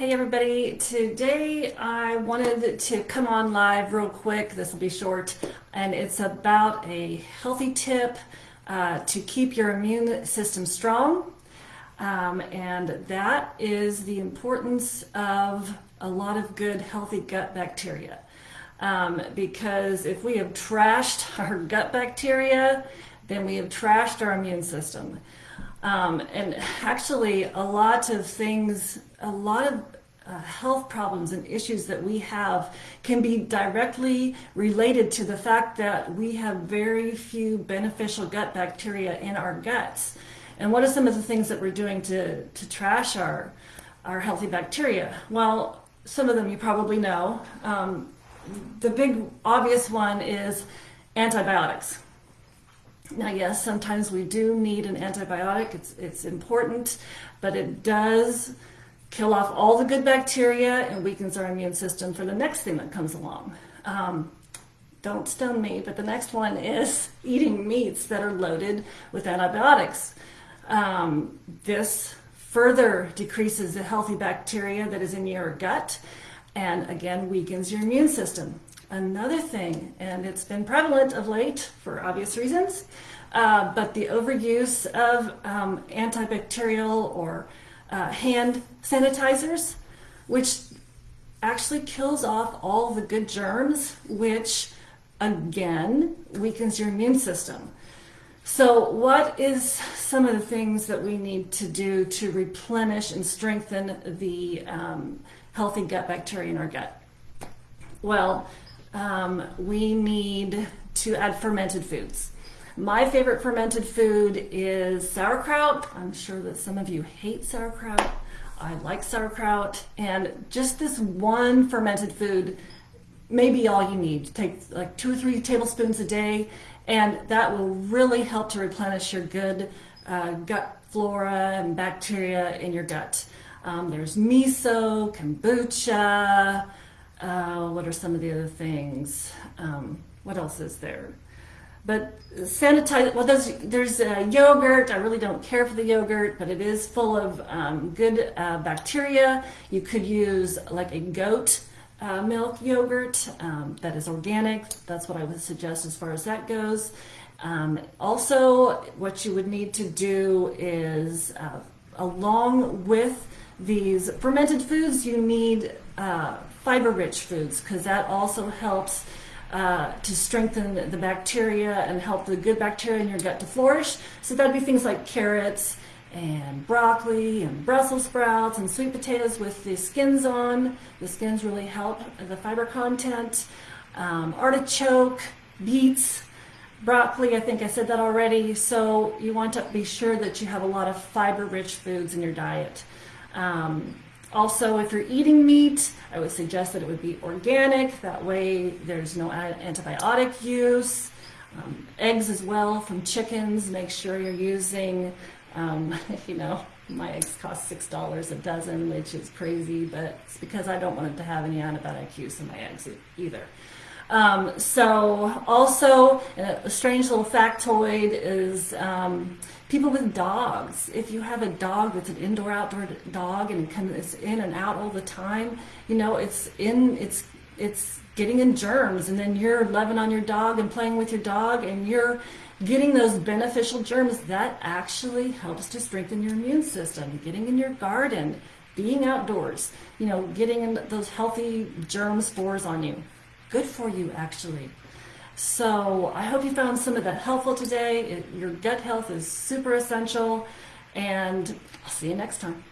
Hey everybody, today I wanted to come on live real quick. This will be short and it's about a healthy tip uh, to keep your immune system strong. Um, and that is the importance of a lot of good healthy gut bacteria. Um, because if we have trashed our gut bacteria, then we have trashed our immune system. Um, and actually, a lot of things, a lot of uh, health problems and issues that we have can be directly related to the fact that we have very few beneficial gut bacteria in our guts. And what are some of the things that we're doing to, to trash our, our healthy bacteria? Well, some of them you probably know. Um, the big obvious one is antibiotics. Now, yes, sometimes we do need an antibiotic. It's, it's important, but it does kill off all the good bacteria and weakens our immune system for the next thing that comes along. Um, don't stone me, but the next one is eating meats that are loaded with antibiotics. Um, this further decreases the healthy bacteria that is in your gut and again weakens your immune system. Another thing, and it's been prevalent of late for obvious reasons, uh, but the overuse of um, antibacterial or uh, hand sanitizers, which actually kills off all the good germs, which again weakens your immune system. So what is some of the things that we need to do to replenish and strengthen the um, healthy gut bacteria in our gut? Well, um, we need to add fermented foods. My favorite fermented food is sauerkraut. I'm sure that some of you hate sauerkraut. I like sauerkraut. And just this one fermented food may be all you need. Take like two or three tablespoons a day, and that will really help to replenish your good uh, gut flora and bacteria in your gut. Um, there's miso, kombucha, uh, what are some of the other things? Um, what else is there? But sanitize, well, there's, there's uh, yogurt. I really don't care for the yogurt, but it is full of um, good uh, bacteria. You could use like a goat uh, milk yogurt um, that is organic. That's what I would suggest as far as that goes. Um, also, what you would need to do is, uh, along with these fermented foods, you need uh, fiber-rich foods because that also helps uh, to strengthen the bacteria and help the good bacteria in your gut to flourish. So that'd be things like carrots and broccoli and Brussels sprouts and sweet potatoes with the skins on. The skins really help the fiber content. Um, artichoke, beets, broccoli, I think I said that already. So you want to be sure that you have a lot of fiber-rich foods in your diet. Um, also, if you're eating meat, I would suggest that it would be organic. That way there's no antibiotic use. Um, eggs as well from chickens. Make sure you're using, um, you know, my eggs cost $6 a dozen, which is crazy, but it's because I don't want it to have any antibiotic use in my eggs either. Um, so also, a strange little factoid is um, people with dogs. If you have a dog that's an indoor outdoor dog and comes in and out all the time, you know, it's in, it's, it's getting in germs and then you're loving on your dog and playing with your dog and you're getting those beneficial germs that actually helps to strengthen your immune system, getting in your garden, being outdoors, you know, getting those healthy germ spores on you good for you actually. So I hope you found some of that helpful today. It, your gut health is super essential and I'll see you next time.